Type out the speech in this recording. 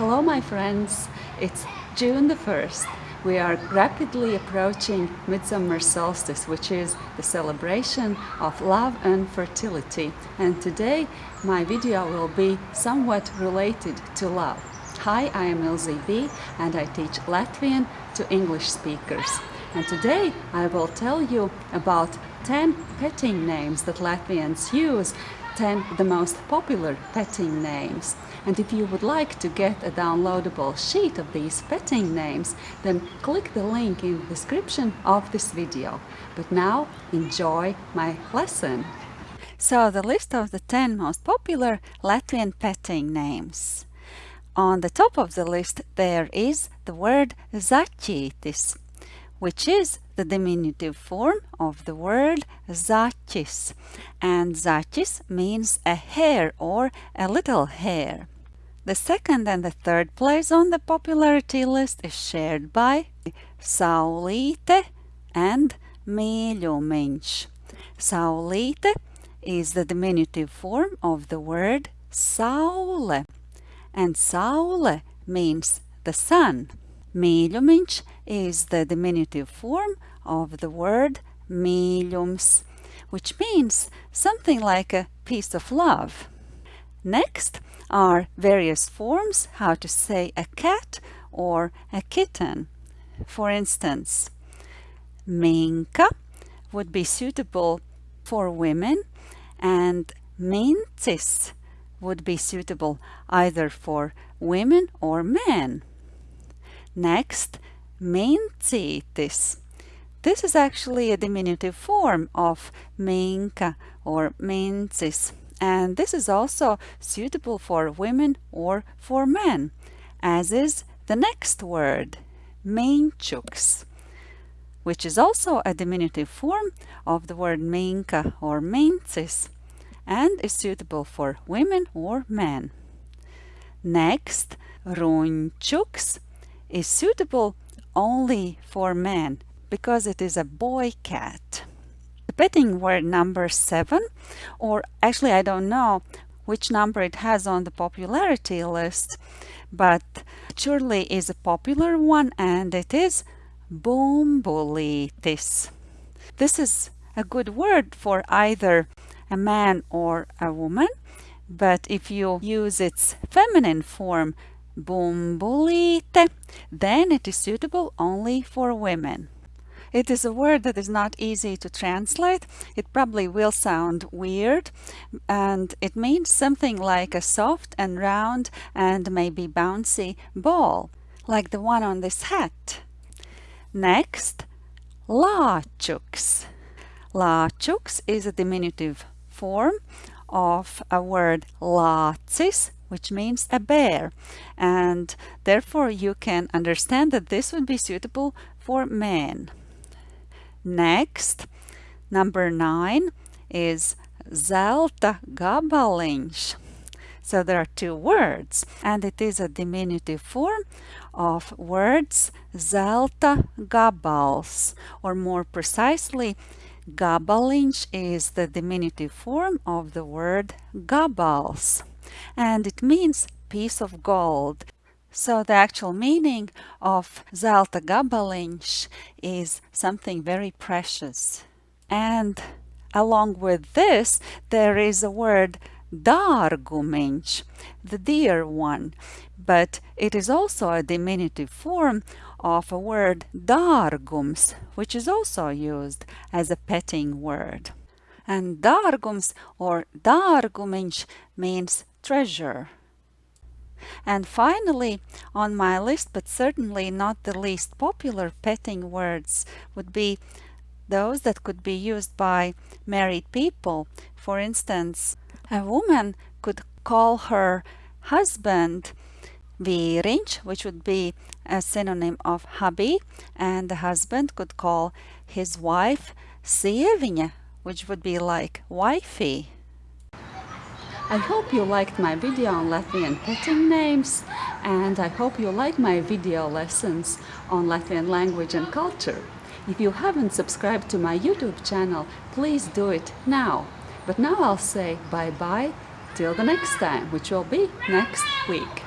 Hello my friends, it's June the 1st. We are rapidly approaching Midsummer Solstice, which is the celebration of love and fertility. And today my video will be somewhat related to love. Hi, I am Ilze and I teach Latvian to English speakers. And today I will tell you about 10 petting names that Latvians use 10 the most popular petting names. And if you would like to get a downloadable sheet of these petting names, then click the link in the description of this video. But now enjoy my lesson. So the list of the 10 most popular Latvian petting names. On the top of the list there is the word zaķītis, which is the diminutive form of the word zaķis. And zaķis means a hare or a little hare. The second and the third place on the popularity list is shared by Saulīte and Mīļumiņš. Saulīte is the diminutive form of the word saule, and saule means the sun. Mīļumiņš is the diminutive form of the word mīļums, which means something like a piece of love. Next are various forms how to say a cat or a kitten. For instance, minka would be suitable for women and mincis would be suitable either for women or men. Next, mincītis. This is actually a diminutive form of minka or mincis and this is also suitable for women or for men, as is the next word, minčuks, which is also a diminutive form of the word minka or mincis and is suitable for women or men. Next, runčuks is suitable only for men because it is a boy cat. The petting word number seven, or actually I don't know which number it has on the popularity list, but surely is a popular one and it is bumbulītis. This is a good word for either a man or a woman, but if you use its feminine form bumbulīte, then it is suitable only for women. It is a word that is not easy to translate. It probably will sound weird and it means something like a soft and round and maybe bouncy ball, like the one on this hat. Next, lāčuks. Lāčuks is a diminutive form of a word lācis, which means a bear. And therefore you can understand that this would be suitable for men. Next, number nine is zelta gabaliņš. So there are two words and it is a diminutive form of words zelta gabals or more precisely gabaliņš is the diminutive form of the word gabals and it means piece of gold. So the actual meaning of zelta gabaliņš is something very precious. And along with this, there is a word dārgumiņš, the dear one, but it is also a diminutive form of a word dārgums, which is also used as a petting word. And dārgums or dārgumiņš means treasure. And finally, on my list, but certainly not the least popular petting words, would be those that could be used by married people. For instance, a woman could call her husband vīriņš, which would be a synonym of hubby, and the husband could call his wife sieviņa, which would be like wifey. I hope you liked my video on Latvian petting names and I hope you like my video lessons on Latvian language and culture. If you haven't subscribed to my YouTube channel, please do it now. But now I'll say bye-bye till the next time, which will be next week.